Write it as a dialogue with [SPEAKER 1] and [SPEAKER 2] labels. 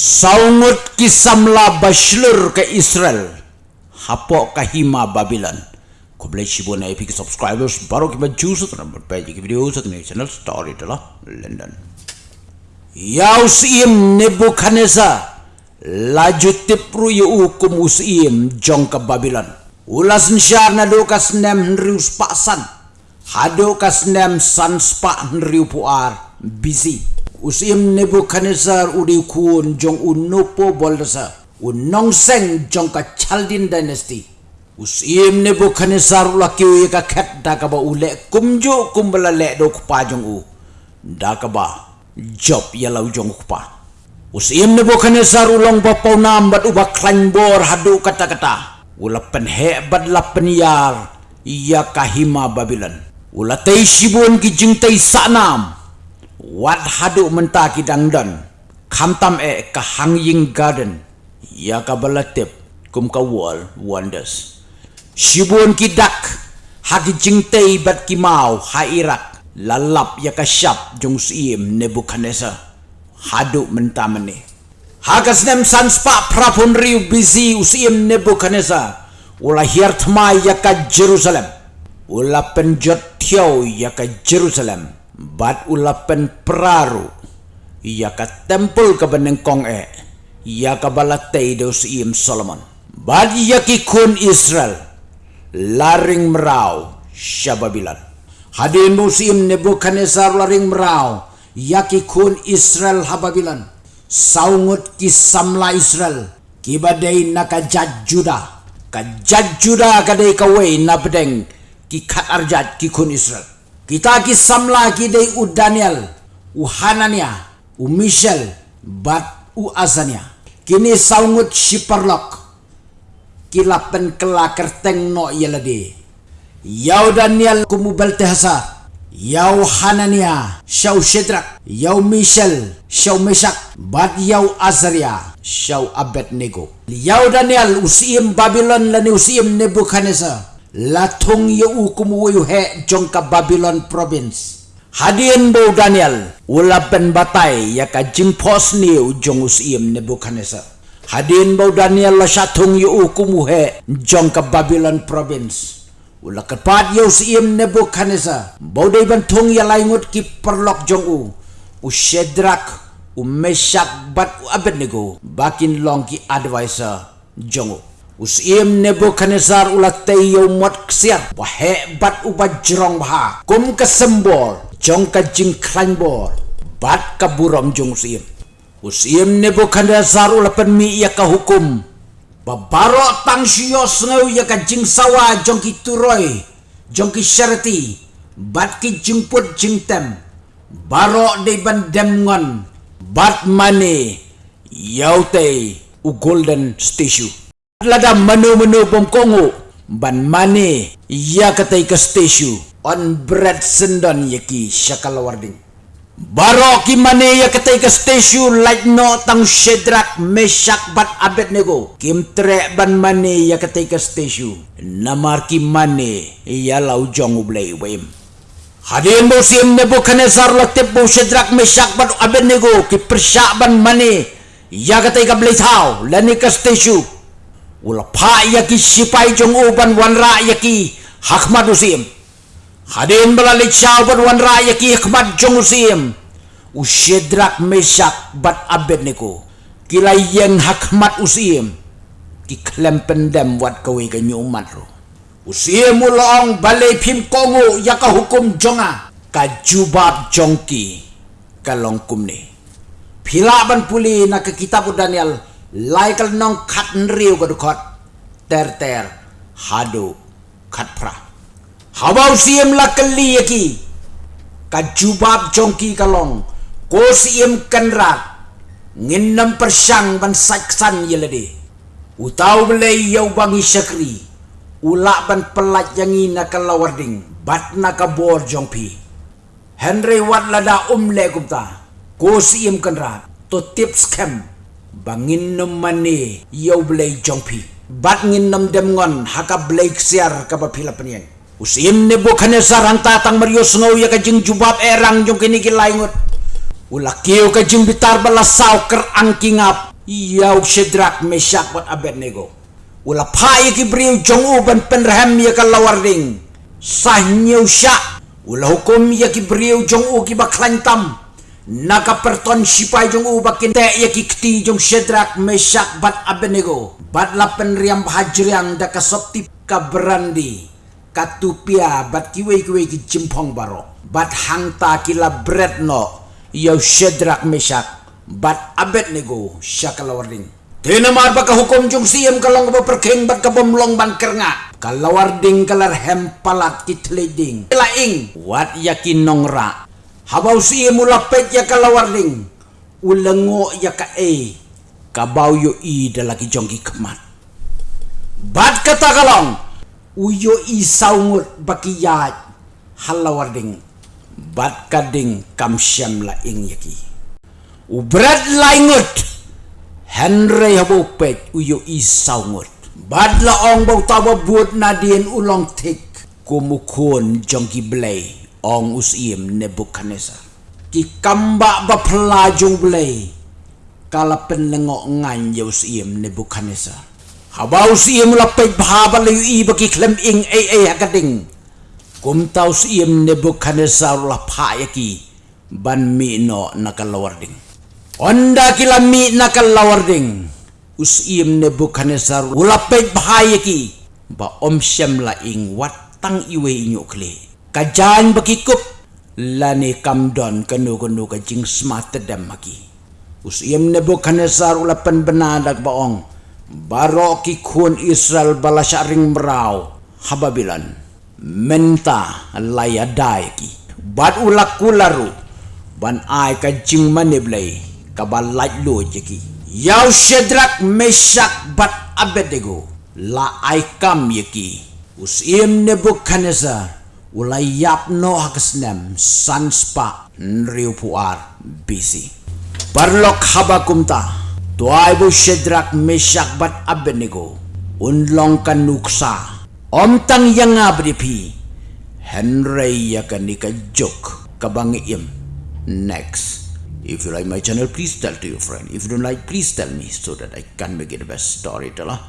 [SPEAKER 1] Saungut kisamla bashlur ke Israel. Hapok kahima Babylon. Kau boleh cibu na epic subscribers baru kita juice atau number page ke video satu ni channel story itulah London. Yaus im laju tipru yu hukum usim jong ke Babylon. Ulas nsyar na do kas nem henrius paksan. Hado kas nem san spak henriu puar busy usim Nebuchadnezzar udi kun jong unopo boldasa unong seng jong ka Chaldin dynasty. Usim Nebuchadnezzar laki u ka khat da ka ule kumjo kumbala le do pa jong u. Da ka job ya lau jong pa usim Nebuchadnezzar ulong ba pau nam bat u ba klan bor hadu kata kata ula pen he bad la ya kahima Babylon ula tai shibun ki jing tai sanam wat hadu menta ki dangdan. Khamtam e ka hanging garden. Ya ka balatep kum ka wall wonders. Shibun ki dak. Hagi jingtei bat ki mau ha irak. Lalap ya ka shap jong sim nebuchadnezzar hadu menta mene hagas nem sanspa prapun riu busy usim nebuchadnezzar ula hiar thmai ya ka jerusalem. Ula penjot thiau ya ka jerusalem bat ulapen praru ia ka tempel ka benengkong e. Ia ka balatay dos im Solomon. Bat ia ki kun Israel. Laring merau syababilan hadin musim Nebuchadnezzar laring merau. Ia ki kun Israel hababilan saungut ki samla Israel. Ki badai nakajat juda kajat juda kadai kawai na bedeng ki kat arjat ki kun Israel kita ki samla ki dei u Daniel, u Hanania, u Michel, bat u Azania. Kini saungut shiperlok. Kilapen kela kerteng no yelade. Yau Daniel kumu beltehasa. Yau Hanania, Shau Shedrak, Yau Michel, Shau Meshak, bat Yau Azaria, Shau Abednego. Yau Daniel usim Babylon lani usim Nebuchadnezzar la thong ye u kum wu he babylon province. Hadien bo daniel ula ben batai ya ka ni u jong nebuchadnezzar. Bo daniel la sha thong ye u kum he jong ka babylon province. Ula ka pat ye us im nebuchadnezzar bo dei ya lai ngut ki perlok jong u. U shedrak u meshak bat u abednego bakin long ki advisor jong u Usim Nebuchadnezzar ulat tayo mot ksiat Wahebat uba jerong baha. Kum kesembol Jong ka jing klanbor Bat ka buram jong usim Usim Nebuchadnezzar ulat penmi ia ka hukum. Babaro tang siyos ngaw ia ka jing sawa jong ki turoy Jong ki syarati. Bat ki jing put jing tem. Baro de ban dem ngon. Bat mane Yau te u golden statue lada menu-menu bongkongo ban mane ya katai ke station on bread sendon yaki syakal warding. Baro ki mane ya katai ke station like no tang shedrak mesyak bat abet nego. Kim tre ban mane ya katai ke station namar ki mane ya lau jong ublay wem Hadirin musim Nebuchadnezzar laktip bu shedrak mesyak bat abet nego. Ki persyak ban mane ya katai ke blay tau lani ke station Ula pa yaki sipai jong uban wan ra yaki hakmat usim. Hadin balalik siya uban wan ra yaki hakmat jong usim. Usyedrak mesak bat abed niko. Kila yang hakmat usim. Ki klem pendem wat kawe ke nyumat ro. Usim ulong balai pim kongo yaka hukum jonga. Ka jubab jongki kalong kumne. Pila ban puli nak kitab Daniel lai kal nong khat riu ko khot. Ter ter. Hadu. Khat pra. Hawau siem la kali yaki ka jongki kalong ko siem kanra ngin nam persang ban saksan yelade utau bele yau bangi syakri ula ban pelat yang ina kalawarding bat na ka bor jongpi henry wat lada umle gupta ko siem kanra to tips camp bangin nom mani yau blay jongpi bat ngin nom dem ngon haka blay ksiar ka ba pila penyen usim ne bukannya saranta tang mario snow ya ka jing jubab erang jong kini ki laingut ula kiyo ka jing bitar bala saw ker angking ap Yaw Shedrak Meshach bat Abednego. Ula pai ki briu jong u ban penraham ya kalawarding. Sahnyo sya. Ula hukum ya ki briu jong u ki baklantam. Naka perton sipai jong u bakin te ya ki kti jong Shedrak Meshach bat Abednego. Bat la penriam hajriang da kasopti ka berandi. Katupia bat kiwe kiwe ki jimpong baro. Bat hangta kila bread no. Yaw Shedrak Meshach bat Abednego sya kalawarding. Tinamar ba hukum jong kalong ba perking bat kabomlong ban kernga. Kalawarding kalar hempalat kitleding. Laing wat yakin nongra. Habaw siyam ulapet ya kalawarding. Ulango ya ka e. Kabaw yo i dalaki jongki kemat. Bat kata kalong. Uyo i saungut bakiyat. Halawarding. Bat kading kamsyam laing yaki. Ubrat laingut. Henry habo pet uyo isaw ngot. Badla ong bau tawa buat nadien ulong tik. Kumukun jong blay ong usim Nebuchadnezzar. Ki kamba ba pelajong blay. Kala penlengok ngan ya usim Nebuchadnezzar. Haba usim lapay bahaba layu iba ki klem ing ay ay hakading. Kumta usim Nebuchadnezzar lapaya ki ban mi no nakalawarding. Onda kila mi nakal ding. Us iem Nebuchadnezzar ulapet bahaya ki. Ba om syam la ing watang iwe inyo kle. Kajan bakikup. Lani kamdon kanu kanu ka jing smata dam maki. Us iem Nebuchadnezzar ulapan benadak baong. Baro ki kun Israel balasyaring merau. Hababilan. Menta layadai ki. Bad ulak kularu. Ban ai ka jing maneblay kabal light lo jeki yau shedrak meshak bat abedego la ai kam yeki us im nebuchadnezzar ulai yap no hakasnem sanspa nriu puar bisi parlok habakumta tuai bu shedrak meshak bat abednego unlong kan nuksa om tang yang abripi henry yakanika jok kabangi im next If you like my channel, please tell to your friend. If you don't like, please tell me so that I can make it the best storyteller.